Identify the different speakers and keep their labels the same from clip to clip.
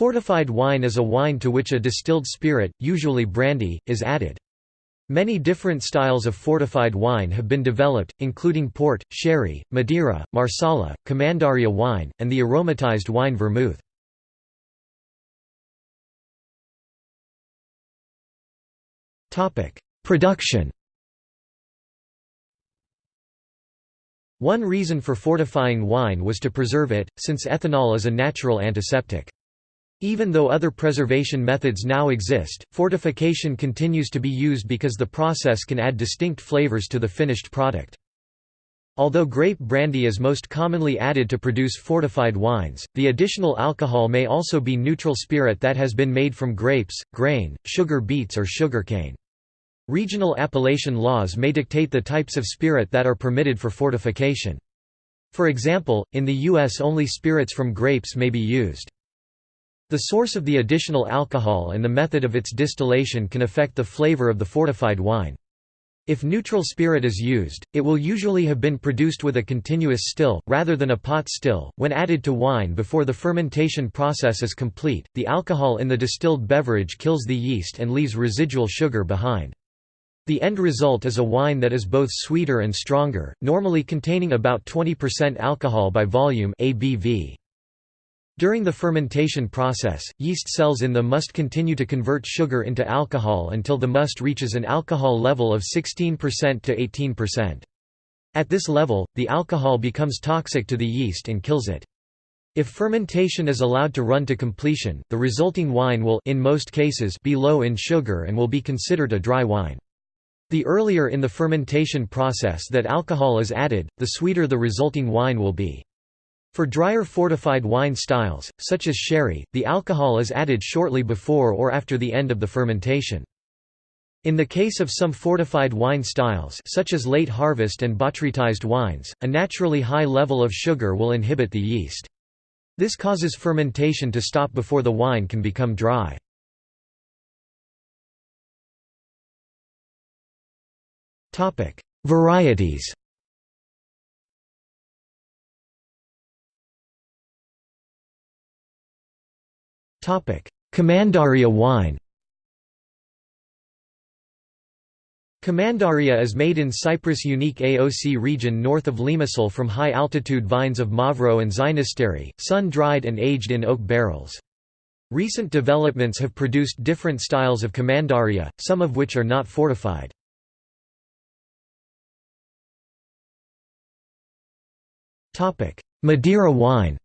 Speaker 1: Fortified wine is a wine to which a distilled spirit, usually brandy, is added. Many different styles of fortified wine have been developed, including port, sherry, Madeira, Marsala, Commandaria wine, and the aromatized wine vermouth. Production One reason for fortifying wine was to preserve it, since ethanol is a natural antiseptic. Even though other preservation methods now exist, fortification continues to be used because the process can add distinct flavors to the finished product. Although grape brandy is most commonly added to produce fortified wines, the additional alcohol may also be neutral spirit that has been made from grapes, grain, sugar beets or sugarcane. Regional appellation laws may dictate the types of spirit that are permitted for fortification. For example, in the U.S. only spirits from grapes may be used. The source of the additional alcohol and the method of its distillation can affect the flavor of the fortified wine. If neutral spirit is used, it will usually have been produced with a continuous still, rather than a pot still. When added to wine before the fermentation process is complete, the alcohol in the distilled beverage kills the yeast and leaves residual sugar behind. The end result is a wine that is both sweeter and stronger, normally containing about 20% alcohol by volume ABV. During the fermentation process, yeast cells in the must continue to convert sugar into alcohol until the must reaches an alcohol level of 16% to 18%. At this level, the alcohol becomes toxic to the yeast and kills it. If fermentation is allowed to run to completion, the resulting wine will in most cases be low in sugar and will be considered a dry wine. The earlier in the fermentation process that alcohol is added, the sweeter the resulting wine will be. For drier fortified wine styles, such as sherry, the alcohol is added shortly before or after the end of the fermentation. In the case of some fortified wine styles such as late harvest and botrytized wines, a naturally high level of sugar will inhibit the yeast. This causes fermentation to stop before the wine can become dry. Varieties Commandaria wine Commandaria is made in Cyprus' unique AOC region north of Limassol from high-altitude vines of Mavro and Xynisteri, sun-dried and aged in oak barrels. Recent developments have produced different styles of Commandaria, some of which are not fortified. Madeira wine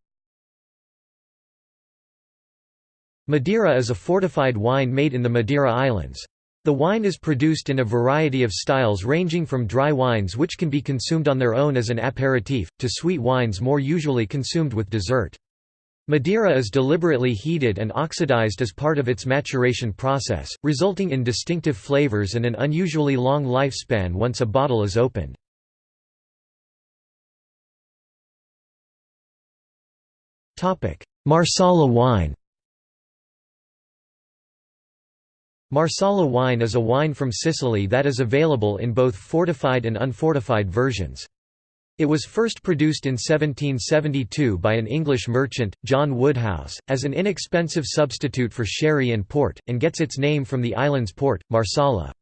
Speaker 1: Madeira is a fortified wine made in the Madeira Islands. The wine is produced in a variety of styles ranging from dry wines which can be consumed on their own as an aperitif, to sweet wines more usually consumed with dessert. Madeira is deliberately heated and oxidized as part of its maturation process, resulting in distinctive flavors and an unusually long lifespan once a bottle is opened. Topic: Marsala wine Marsala wine is a wine from Sicily that is available in both fortified and unfortified versions. It was first produced in 1772 by an English merchant, John Woodhouse, as an inexpensive substitute for sherry and port, and gets its name from the island's port, Marsala.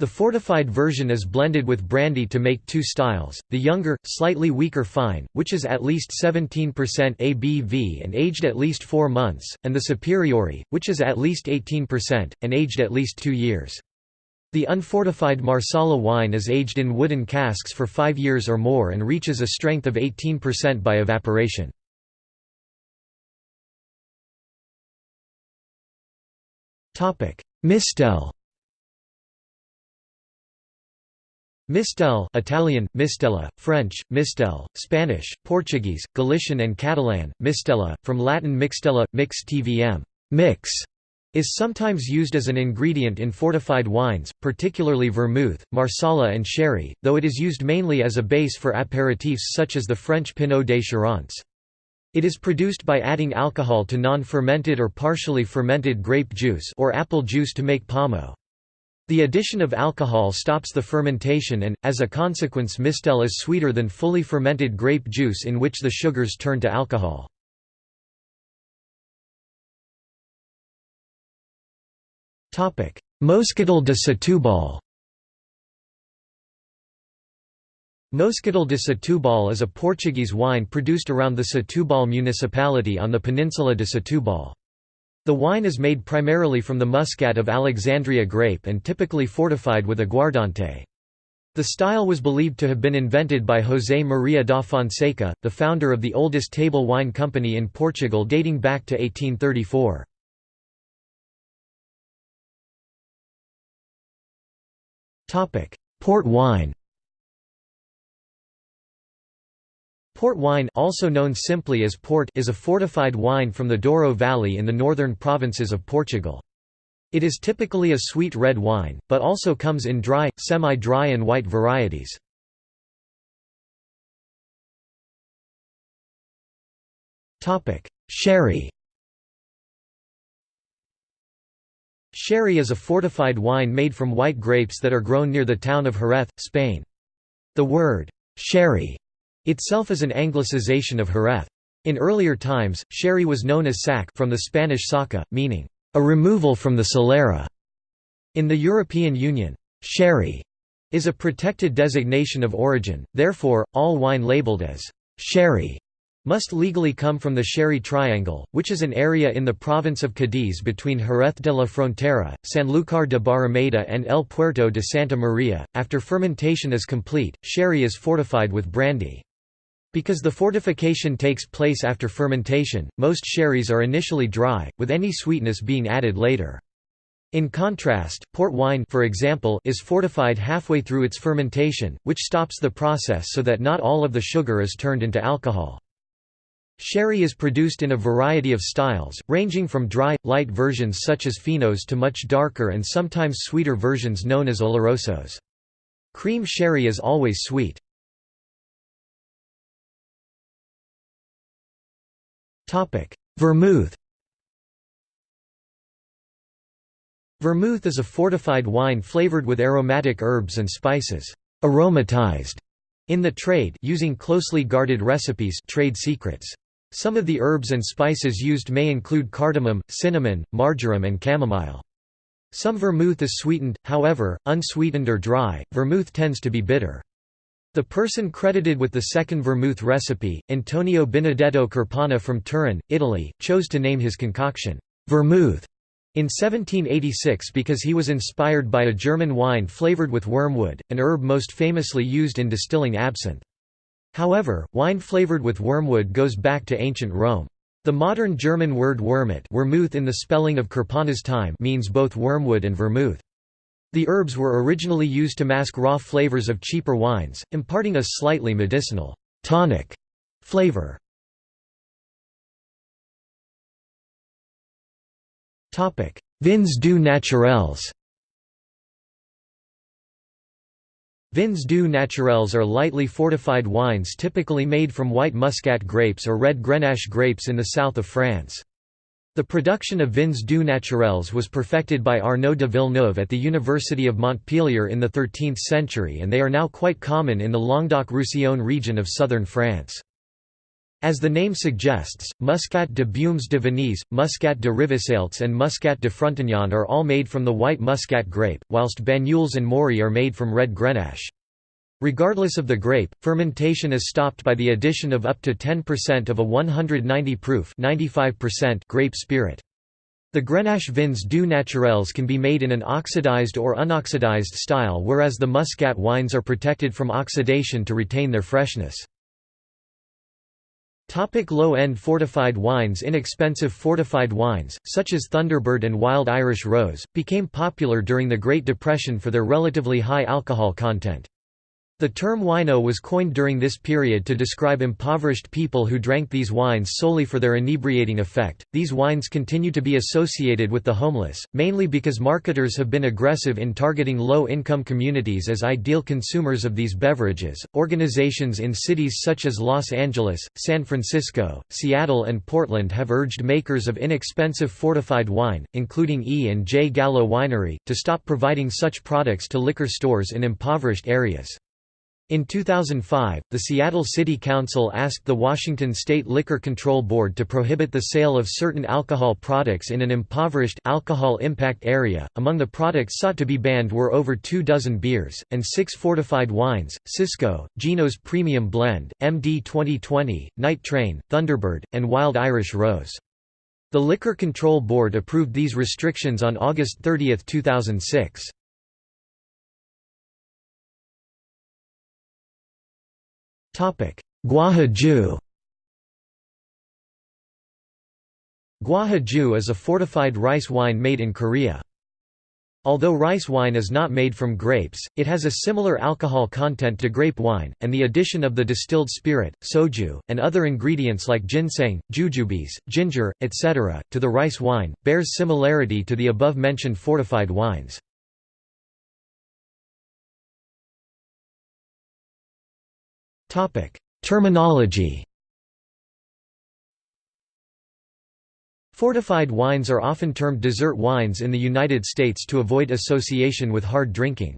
Speaker 1: The fortified version is blended with brandy to make two styles, the younger, slightly weaker fine, which is at least 17% ABV and aged at least four months, and the superiore, which is at least 18%, and aged at least two years. The unfortified Marsala wine is aged in wooden casks for five years or more and reaches a strength of 18% by evaporation. Mistel Mistel Italian, Mistella, French, Mistel, Spanish, Portuguese, Galician and Catalan, Mistella, from Latin mixtella, mix tvm mix, is sometimes used as an ingredient in fortified wines, particularly vermouth, marsala and sherry, though it is used mainly as a base for aperitifs such as the French Pineau des Charentes. It is produced by adding alcohol to non-fermented or partially fermented grape juice or apple juice to make pommeau. The addition of alcohol stops the fermentation and, as a consequence mistel is sweeter than fully fermented grape juice in which the sugars turn to alcohol. Moscatel de Setúbal Moscatel de Setúbal is a Portuguese wine produced around the Setúbal municipality on the peninsula de Setúbal. The wine is made primarily from the muscat of Alexandria grape and typically fortified with aguardente. The style was believed to have been invented by José Maria da Fonseca, the founder of the oldest table wine company in Portugal dating back to 1834. Port wine Port wine also known simply as port is a fortified wine from the Douro Valley in the northern provinces of Portugal. It is typically a sweet red wine, but also comes in dry, semi-dry and white varieties. Sherry Sherry is a fortified wine made from white grapes that are grown near the town of Jerez, Spain. The word, sherry itself is an anglicization of Jerez. In earlier times, sherry was known as sack from the Spanish saca, meaning, a removal from the solera. In the European Union, sherry is a protected designation of origin, therefore, all wine labelled as sherry must legally come from the Sherry Triangle, which is an area in the province of Cádiz between Jerez de la Frontera, Sanlúcar de Barrameda and El Puerto de Santa Maria. After fermentation is complete, sherry is fortified with brandy. Because the fortification takes place after fermentation, most sherries are initially dry, with any sweetness being added later. In contrast, port wine for example, is fortified halfway through its fermentation, which stops the process so that not all of the sugar is turned into alcohol. Sherry is produced in a variety of styles, ranging from dry, light versions such as finos to much darker and sometimes sweeter versions known as olorosos. Cream sherry is always sweet. Vermouth Vermouth is a fortified wine flavored with aromatic herbs and spices, aromatized in the trade using closely guarded recipes trade secrets. Some of the herbs and spices used may include cardamom, cinnamon, marjoram and chamomile. Some vermouth is sweetened, however, unsweetened or dry, vermouth tends to be bitter. The person credited with the second vermouth recipe, Antonio Benedetto Carpana from Turin, Italy, chose to name his concoction, vermouth, in 1786 because he was inspired by a German wine flavored with wormwood, an herb most famously used in distilling absinthe. However, wine flavored with wormwood goes back to ancient Rome. The modern German word Wermut Wermuth in the spelling of time means both wormwood and vermouth. The herbs were originally used to mask raw flavors of cheaper wines, imparting a slightly medicinal, tonic flavor. Vins doux naturels Vins doux naturels are lightly fortified wines typically made from white muscat grapes or red Grenache grapes in the south of France. The production of vins doux naturels was perfected by Arnaud de Villeneuve at the University of Montpellier in the 13th century and they are now quite common in the Languedoc-Roussillon region of southern France. As the name suggests, Muscat de Beaumes de Venise, Muscat de Rivesaltes and Muscat de Frontignan are all made from the white muscat grape, whilst Banyuls and Maury are made from red Grenache. Regardless of the grape, fermentation is stopped by the addition of up to 10% of a 190 proof grape spirit. The Grenache vins doux naturels can be made in an oxidized or unoxidized style whereas the muscat wines are protected from oxidation to retain their freshness. Low-end fortified wines Inexpensive fortified wines, such as Thunderbird and Wild Irish Rose, became popular during the Great Depression for their relatively high alcohol content. The term wino was coined during this period to describe impoverished people who drank these wines solely for their inebriating effect. These wines continue to be associated with the homeless, mainly because marketers have been aggressive in targeting low income communities as ideal consumers of these beverages. Organizations in cities such as Los Angeles, San Francisco, Seattle, and Portland have urged makers of inexpensive fortified wine, including E. and J. Gallo Winery, to stop providing such products to liquor stores in impoverished areas. In 2005, the Seattle City Council asked the Washington State Liquor Control Board to prohibit the sale of certain alcohol products in an impoverished alcohol impact area. Among the products sought to be banned were over two dozen beers, and six fortified wines Cisco, Gino's Premium Blend, MD 2020, Night Train, Thunderbird, and Wild Irish Rose. The Liquor Control Board approved these restrictions on August 30, 2006. Gwahaju Gwahaju is a fortified rice wine made in Korea. Although rice wine is not made from grapes, it has a similar alcohol content to grape wine, and the addition of the distilled spirit, soju, and other ingredients like ginseng, jujubes, ginger, etc., to the rice wine, bears similarity to the above-mentioned fortified wines. Terminology Fortified wines are often termed dessert wines in the United States to avoid association with hard drinking.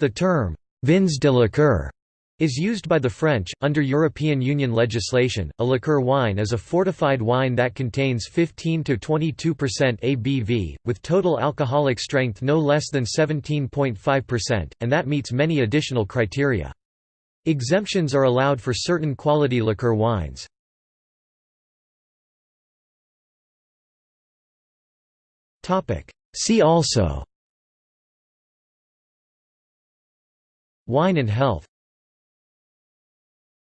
Speaker 1: The term, vins de liqueur, is used by the French. Under European Union legislation, a liqueur wine is a fortified wine that contains 15 to 22% ABV, with total alcoholic strength no less than 17.5%, and that meets many additional criteria. Exemptions are allowed for certain quality liqueur wines. See also. Wine and health